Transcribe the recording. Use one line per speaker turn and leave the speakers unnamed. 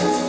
Jesus.